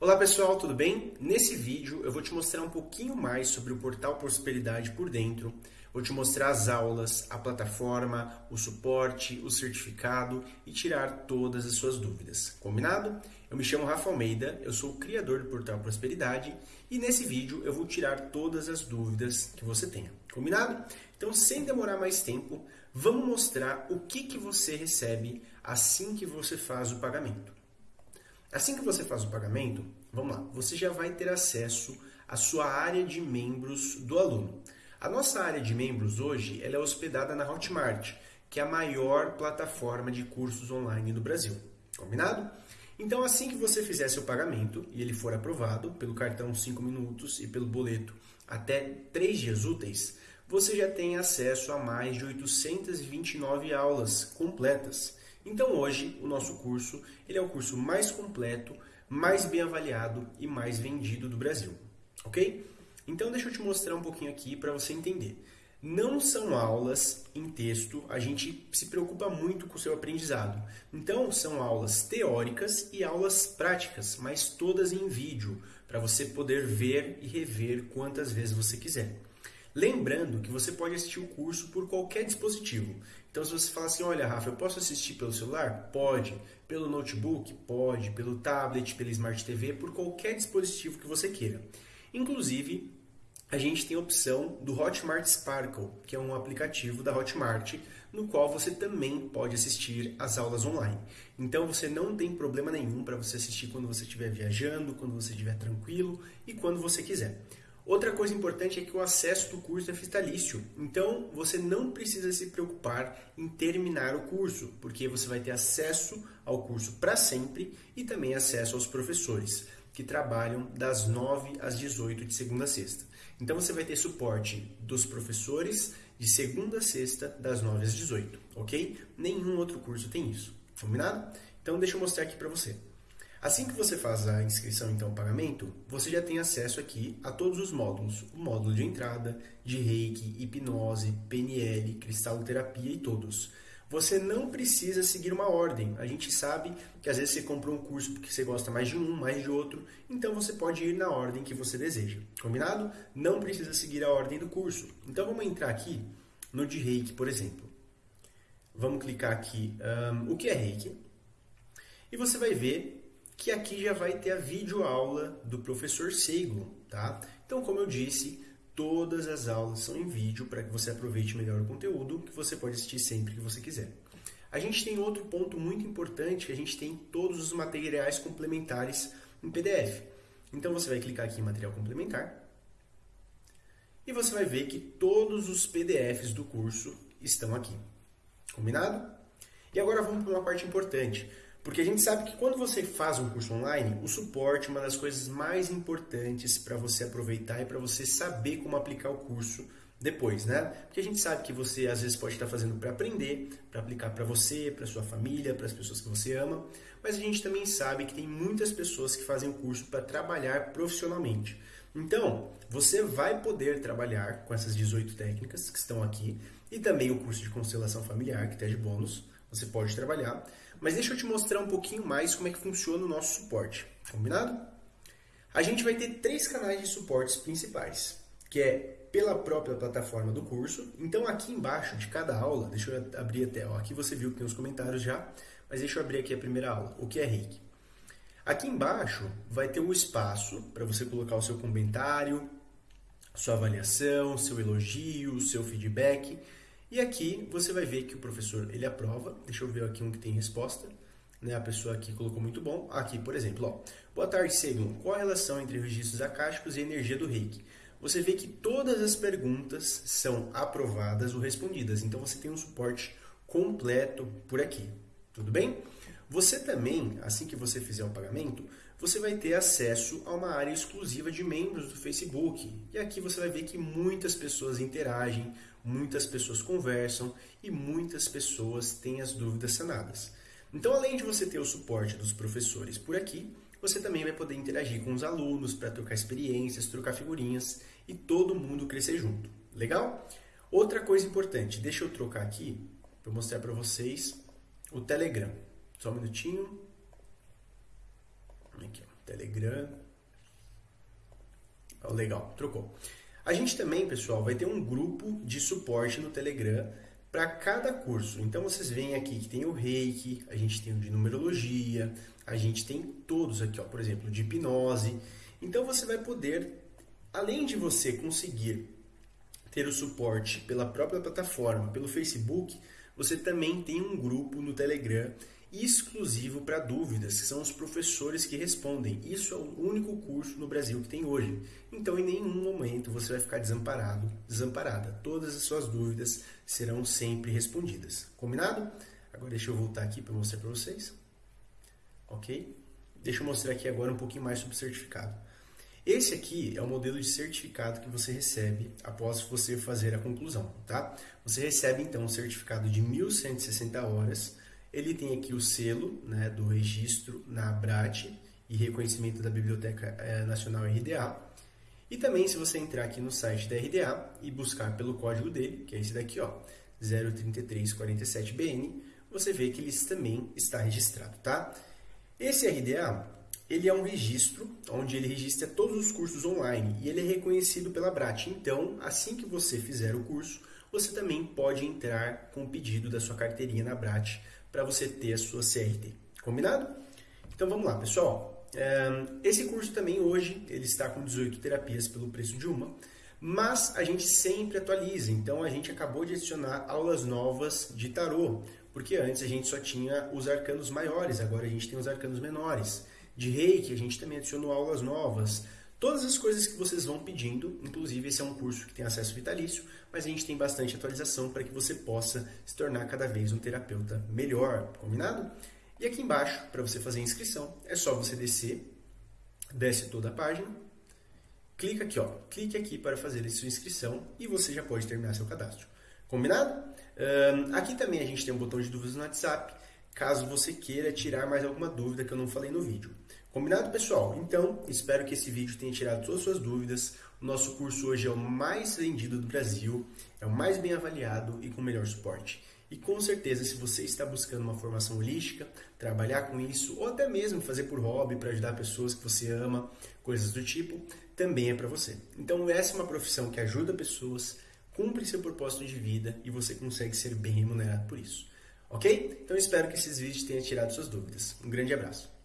Olá pessoal, tudo bem? Nesse vídeo eu vou te mostrar um pouquinho mais sobre o Portal Prosperidade por dentro. Vou te mostrar as aulas, a plataforma, o suporte, o certificado e tirar todas as suas dúvidas. Combinado? Eu me chamo Rafa Almeida, eu sou o criador do Portal Prosperidade e nesse vídeo eu vou tirar todas as dúvidas que você tenha. Combinado? Então, sem demorar mais tempo, vamos mostrar o que, que você recebe assim que você faz o pagamento. Assim que você faz o pagamento, vamos lá, você já vai ter acesso à sua área de membros do aluno. A nossa área de membros hoje ela é hospedada na Hotmart, que é a maior plataforma de cursos online do Brasil. Combinado? Então, assim que você fizer seu pagamento e ele for aprovado pelo cartão 5 minutos e pelo boleto até 3 dias úteis, você já tem acesso a mais de 829 aulas completas então hoje o nosso curso ele é o curso mais completo, mais bem avaliado e mais vendido do Brasil, ok? Então deixa eu te mostrar um pouquinho aqui para você entender. Não são aulas em texto, a gente se preocupa muito com o seu aprendizado. Então são aulas teóricas e aulas práticas, mas todas em vídeo, para você poder ver e rever quantas vezes você quiser. Lembrando que você pode assistir o curso por qualquer dispositivo. Então, se você falar assim, olha, Rafa, eu posso assistir pelo celular? Pode. Pelo notebook? Pode. Pelo tablet, pela Smart TV, por qualquer dispositivo que você queira. Inclusive, a gente tem a opção do Hotmart Sparkle, que é um aplicativo da Hotmart, no qual você também pode assistir as aulas online. Então você não tem problema nenhum para você assistir quando você estiver viajando, quando você estiver tranquilo e quando você quiser. Outra coisa importante é que o acesso do curso é vitalício, então você não precisa se preocupar em terminar o curso, porque você vai ter acesso ao curso para sempre e também acesso aos professores, que trabalham das 9 às 18 de segunda a sexta. Então você vai ter suporte dos professores de segunda a sexta, das 9 às 18, ok? Nenhum outro curso tem isso, combinado? Então deixa eu mostrar aqui para você. Assim que você faz a inscrição, então, o pagamento, você já tem acesso aqui a todos os módulos. O módulo de entrada, de reiki, hipnose, PNL, cristalterapia e todos. Você não precisa seguir uma ordem. A gente sabe que às vezes você compra um curso porque você gosta mais de um, mais de outro, então você pode ir na ordem que você deseja. Combinado? Não precisa seguir a ordem do curso. Então vamos entrar aqui no de reiki, por exemplo. Vamos clicar aqui, um, o que é reiki? E você vai ver que aqui já vai ter a videoaula do professor Seigo, tá? Então, como eu disse, todas as aulas são em vídeo para que você aproveite melhor o conteúdo, que você pode assistir sempre que você quiser. A gente tem outro ponto muito importante, que a gente tem todos os materiais complementares em PDF. Então, você vai clicar aqui em material complementar e você vai ver que todos os PDFs do curso estão aqui. Combinado? E agora vamos para uma parte importante. Porque a gente sabe que quando você faz um curso online, o suporte é uma das coisas mais importantes para você aproveitar e para você saber como aplicar o curso depois, né? Porque a gente sabe que você às vezes pode estar fazendo para aprender, para aplicar para você, para sua família, para as pessoas que você ama, mas a gente também sabe que tem muitas pessoas que fazem o curso para trabalhar profissionalmente. Então, você vai poder trabalhar com essas 18 técnicas que estão aqui e também o curso de constelação familiar, que está de bônus, você pode trabalhar. Mas deixa eu te mostrar um pouquinho mais como é que funciona o nosso suporte, combinado? A gente vai ter três canais de suportes principais, que é pela própria plataforma do curso. Então aqui embaixo de cada aula, deixa eu abrir até, ó, aqui você viu que tem os comentários já, mas deixa eu abrir aqui a primeira aula, o que é reiki. Aqui embaixo vai ter um espaço para você colocar o seu comentário, sua avaliação, seu elogio, seu feedback. E aqui você vai ver que o professor ele aprova. Deixa eu ver aqui um que tem resposta. Né? A pessoa aqui colocou muito bom. Aqui, por exemplo, ó. Boa tarde, Segun. Qual a relação entre registros acásticos e energia do reiki? Você vê que todas as perguntas são aprovadas ou respondidas. Então você tem um suporte completo por aqui. Tudo bem? Você também, assim que você fizer o pagamento, você vai ter acesso a uma área exclusiva de membros do Facebook. E aqui você vai ver que muitas pessoas interagem, muitas pessoas conversam e muitas pessoas têm as dúvidas sanadas. Então, além de você ter o suporte dos professores por aqui, você também vai poder interagir com os alunos para trocar experiências, trocar figurinhas e todo mundo crescer junto. Legal? Outra coisa importante, deixa eu trocar aqui para mostrar para vocês o Telegram. Só um minutinho. Aqui, Telegram. Oh, legal, trocou. A gente também, pessoal, vai ter um grupo de suporte no Telegram para cada curso. Então vocês veem aqui que tem o Reiki, a gente tem o de numerologia, a gente tem todos aqui, ó, por exemplo, de hipnose. Então você vai poder, além de você conseguir ter o suporte pela própria plataforma, pelo Facebook, você também tem um grupo no Telegram exclusivo para dúvidas, que são os professores que respondem. Isso é o único curso no Brasil que tem hoje. Então, em nenhum momento você vai ficar desamparado, desamparada. Todas as suas dúvidas serão sempre respondidas. Combinado? Agora deixa eu voltar aqui para mostrar para vocês. Ok? Deixa eu mostrar aqui agora um pouquinho mais sobre o certificado. Esse aqui é o modelo de certificado que você recebe após você fazer a conclusão, tá? Você recebe então um certificado de 1160 horas ele tem aqui o selo né, do registro na ABRAT e reconhecimento da Biblioteca eh, Nacional RDA. E também, se você entrar aqui no site da RDA e buscar pelo código dele, que é esse daqui, ó, 03347BN, você vê que ele também está registrado, tá? Esse RDA, ele é um registro onde ele registra todos os cursos online e ele é reconhecido pela BRAT. Então, assim que você fizer o curso, você também pode entrar com o pedido da sua carteirinha na BRAT para você ter a sua CRT. Combinado? Então vamos lá, pessoal. Esse curso também hoje ele está com 18 terapias pelo preço de uma, mas a gente sempre atualiza. Então a gente acabou de adicionar aulas novas de tarô, porque antes a gente só tinha os arcanos maiores, agora a gente tem os arcanos menores. De reiki a gente também adicionou aulas novas. Todas as coisas que vocês vão pedindo, inclusive esse é um curso que tem acesso vitalício, mas a gente tem bastante atualização para que você possa se tornar cada vez um terapeuta melhor, combinado? E aqui embaixo, para você fazer a inscrição, é só você descer, desce toda a página, clica aqui, ó, clique aqui para fazer a sua inscrição e você já pode terminar seu cadastro. Combinado? Um, aqui também a gente tem um botão de dúvidas no WhatsApp, caso você queira tirar mais alguma dúvida que eu não falei no vídeo. Combinado, pessoal? Então, espero que esse vídeo tenha tirado todas as suas dúvidas. O nosso curso hoje é o mais vendido do Brasil, é o mais bem avaliado e com melhor suporte. E com certeza, se você está buscando uma formação holística, trabalhar com isso, ou até mesmo fazer por hobby para ajudar pessoas que você ama, coisas do tipo, também é para você. Então, essa é uma profissão que ajuda pessoas, cumpre seu propósito de vida e você consegue ser bem remunerado por isso. Ok? Então, espero que esses vídeos tenham tirado suas dúvidas. Um grande abraço.